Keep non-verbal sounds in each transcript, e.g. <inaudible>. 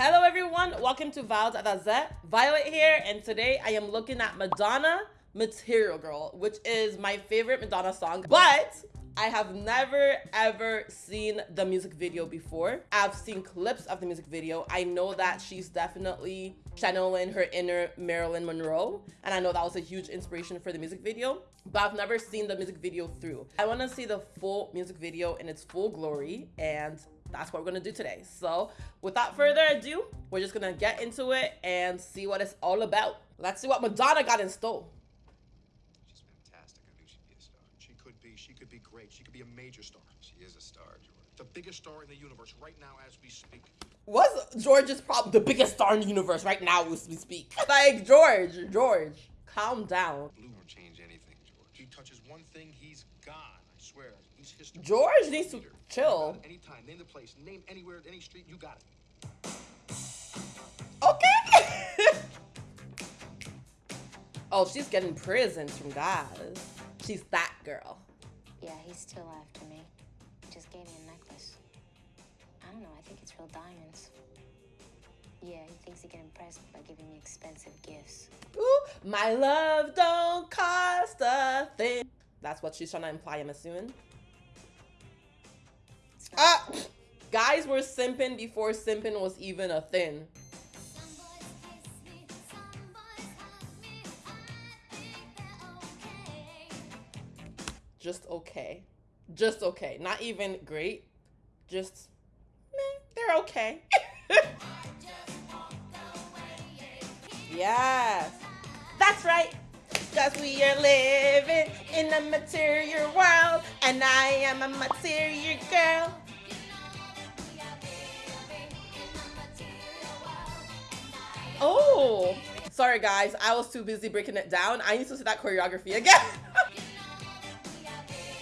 Hello everyone, welcome to Violet at Z. Violet here, and today I am looking at Madonna Material Girl, which is my favorite Madonna song, but I have never ever seen the music video before. I've seen clips of the music video. I know that she's definitely channeling her inner Marilyn Monroe, and I know that was a huge inspiration for the music video, but I've never seen the music video through. I want to see the full music video in its full glory, and that's what we're gonna do today. So without further ado, we're just gonna get into it and see what it's all about. Let's see what Madonna got in store. She's fantastic. I knew she'd be a star. She could be. She could be great. She could be a major star. She is a star, George. The biggest star in the universe right now as we speak. What's George's problem? The biggest star in the universe right now as we speak. <laughs> Like George, George, calm down. Blue won't change anything, George. He touches one thing, he's gone. I swear. He's history. George needs to chill. Anytime, name the place, name anywhere, any street, you got it. Okay. <laughs> oh, she's getting prisons from guys. She's that girl. Yeah, he's still after me. He just gave me a necklace. I don't know, I think it's real diamonds. Yeah, he thinks he can impress me by giving me expensive gifts. Ooh, my love don't cost a thing. That's what she's trying to imply, I'm assuming. Ah, guys were simping before simping was even a thing. Just okay. Just okay. Not even great. Just, meh, they're okay. <laughs> yes. That's right. Cause we are living in a material world, and I am a material girl. Oh, sorry guys, I was too busy breaking it down. I need to see that choreography again. <laughs>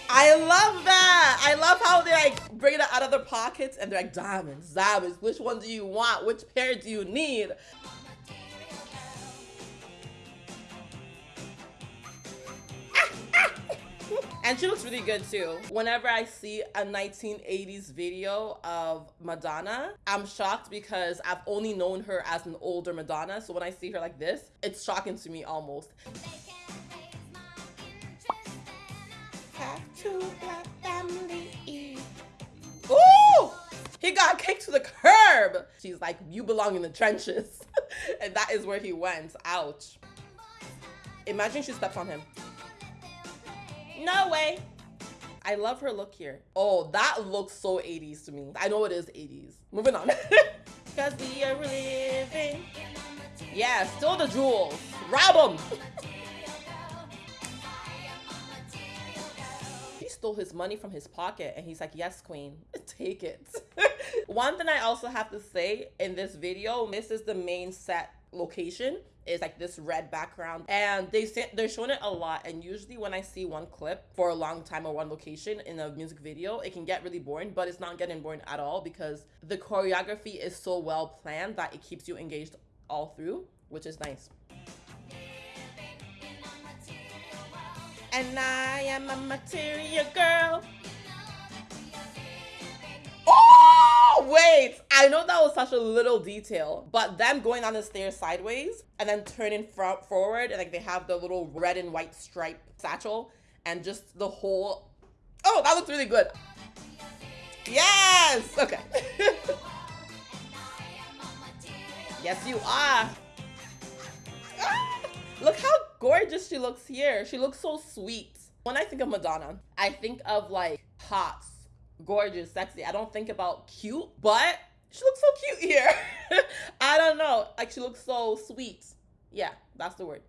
I love that. I love how they like bring it out of their pockets and they're like diamonds, diamonds. Which one do you want? Which pair do you need? And she looks really good too. Whenever I see a 1980s video of Madonna, I'm shocked because I've only known her as an older Madonna. So when I see her like this, it's shocking to me almost. He got kicked to the curb. She's like, you belong in the trenches. <laughs> and that is where he went. Ouch. Imagine she steps on him. No way. I love her look here. Oh, that looks so 80s to me. I know it is 80s. Moving on. <laughs> Cause we are living. Yeah, still the jewels. Rob them. <laughs> He stole his money from his pocket and he's like, yes, queen, <laughs> take it. One thing I also have to say in this video, this is the main set location is like this red background. And they say they're showing it a lot and usually when i see one clip for a long time or one location in a music video it can get really boring but it's not getting boring at all because the choreography is so well planned that it keeps you engaged all through which is nice. And i am a material girl wait. I know that was such a little detail, but them going down the stairs sideways and then turning front forward and like they have the little red and white stripe satchel and just the whole. Oh, that looks really good. Yes. Okay. <laughs> yes, you are. Ah, Look how gorgeous she looks here. She looks so sweet. When I think of Madonna, I think of like hot, gorgeous, sexy. I don't think about cute, but she looks so cute here. <laughs> I don't know. Like she looks so sweet. Yeah, that's the word.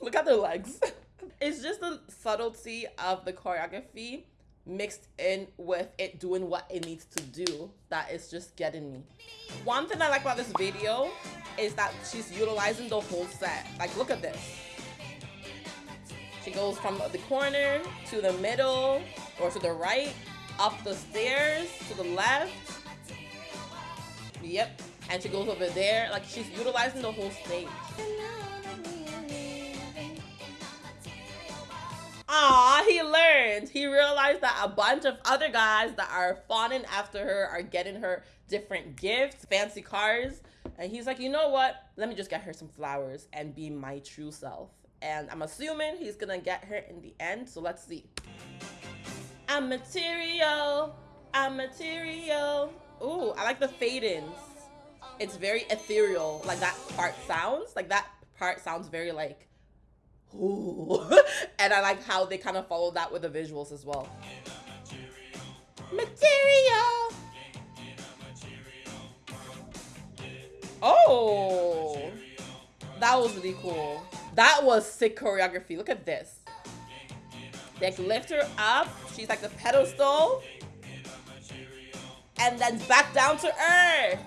Look at their legs. <laughs> it's just the subtlety of the choreography mixed in with it doing what it needs to do that is just getting me. One thing I like about this video is that she's utilizing the whole set. Like, look at this. She goes from the corner to the middle or to the right, up the stairs to the left. Yep. And she goes over there. Like she's utilizing the whole stage. Aw, he learned. He realized realized that a bunch of other guys that are fawning after her are getting her different gifts, fancy cars. And he's like, you know what? Let me just get her some flowers and be my true self. And I'm assuming he's gonna get her in the end. So let's see. I'm material. I'm material. Ooh, I like the fade-ins. It's very ethereal. Like that part sounds. Like that part sounds very like ooh. <laughs> and I like how they kind of follow that with the visuals as well. Material. Oh, that was really cool. That was sick choreography. Look at this. They lift her up. She's like the pedestal. And then back down to earth.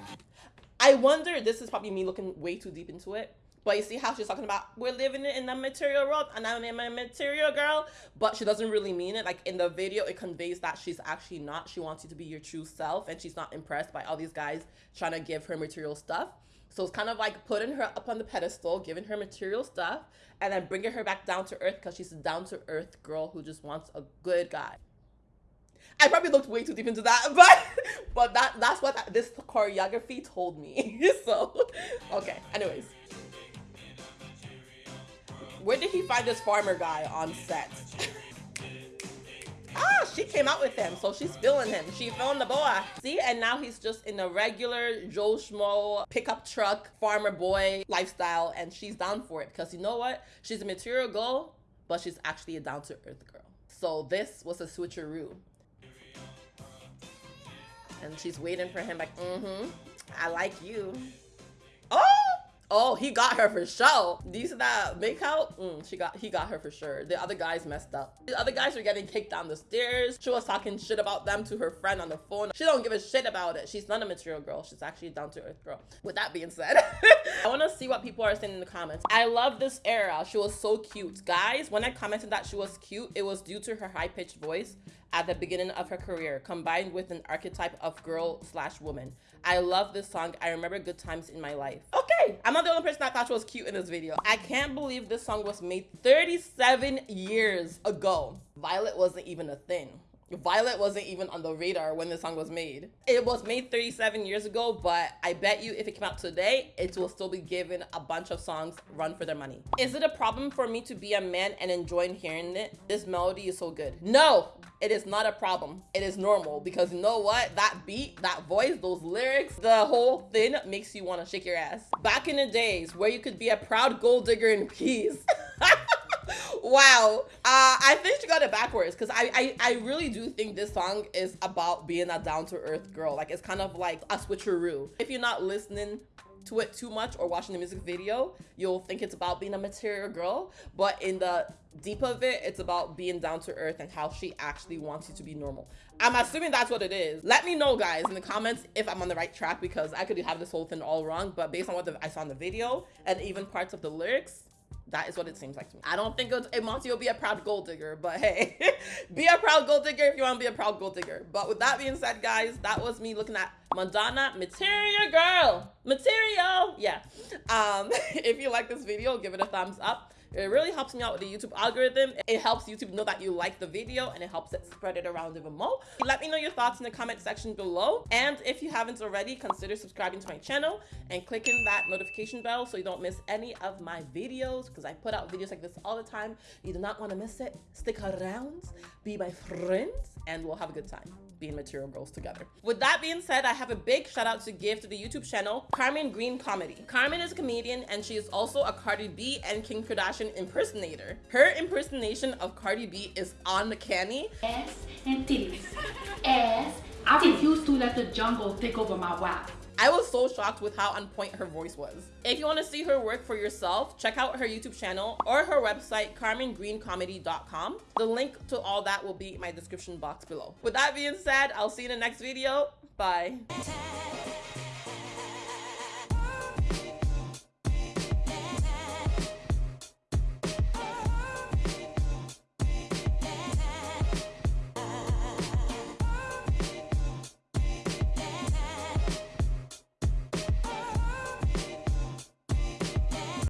I wonder, this is probably me looking way too deep into it. But you see how she's talking about we're living in the material world and I'm a material girl, but she doesn't really mean it. Like in the video, it conveys that she's actually not. She wants you to be your true self, and she's not impressed by all these guys trying to give her material stuff. So it's kind of like putting her up on the pedestal, giving her material stuff, and then bringing her back down to earth because she's a down to earth girl who just wants a good guy. I probably looked way too deep into that, <laughs> but but that that's what this choreography told me. <laughs> so okay. Anyways, where did he find this farmer guy on set? <laughs> she came out with him, so she's feeling him. She feeling the boy. See, and now he's just in a regular Joe Schmo pickup truck farmer boy lifestyle, and she's down for it because you know what? She's a material girl, but she's actually a down to earth girl. So this was a switcheroo and she's waiting for him like, mm-hmm, I like you. Oh, he got her for sure. These that make out? Mm, she got, he got her for sure. The other guys messed up. The other guys were getting kicked down the stairs. She was talking shit about them to her friend on the phone. She don't give a shit about it. She's not a material girl. She's actually a down to earth girl. With that being said, <laughs> I want to see what people are saying in the comments. I love this era. She was so cute. Guys, when I commented that she was cute, it was due to her high pitched voice at the beginning of her career, combined with an archetype of girl slash woman. I love this song. I remember good times in my life. Okay, I'm not the only person that thought she was cute in this video. I can't believe this song was made 37 years ago. Violet wasn't even a thing. Violet wasn't even on the radar when the song was made. It was made 37 years ago, but I bet you if it came out today, it will still be given a bunch of songs run for their money. Is it a problem for me to be a man and enjoying hearing it? This melody is so good. No, it is not a problem. It is normal because you know what? That beat, that voice, those lyrics, the whole thing makes you want to shake your ass. Back in the days where you could be a proud gold digger in peace. <laughs> wow. Uh, I think she got it backwards because I, I, I really do think this song is about being a down to earth girl. Like it's kind of like a switcheroo. If you're not listening to it too much or watching the music video, you'll think it's about being a material girl. But in the deep of it, it's about being down to earth and how she actually wants you to be normal. I'm assuming that's what it is. Let me know, guys, in the comments if I'm on the right track because I could have this whole thing all wrong. But based on what the, I saw in the video and even parts of the lyrics, that is what it seems like to me. I don't think Monty will be a proud gold digger, but hey, <laughs> be a proud gold digger if you want to be a proud gold digger. But with that being said, guys, that was me looking at Madonna Material Girl. Material. Yeah. Um, <laughs> if you like this video, give it a thumbs up. It really helps me out with the YouTube algorithm. It helps YouTube know that you like the video and it helps it spread it around even more. Let me know your thoughts in the comment section below. And if you haven't already, consider subscribing to my channel and clicking that notification bell so you don't miss any of my videos because I put out videos like this all the time. You do not want to miss it. Stick around, be my friends, and we'll have a good time being material girls together. With that being said, I have a big shout out to give to the YouTube channel Carmen Green Comedy. Carmen is a comedian and she is also a Cardi B and Kim Kardashian impersonator. Her impersonation of Cardi B is uncanny. Ass and titties. Ass. I refuse to let the jungle take over my rap. I was so shocked with how on point her voice was. If you want to see her work for yourself, check out her YouTube channel or her website, carmengreencomedy.com. The link to all that will be in my description box below. With that being said, I'll see you in the next video. Bye.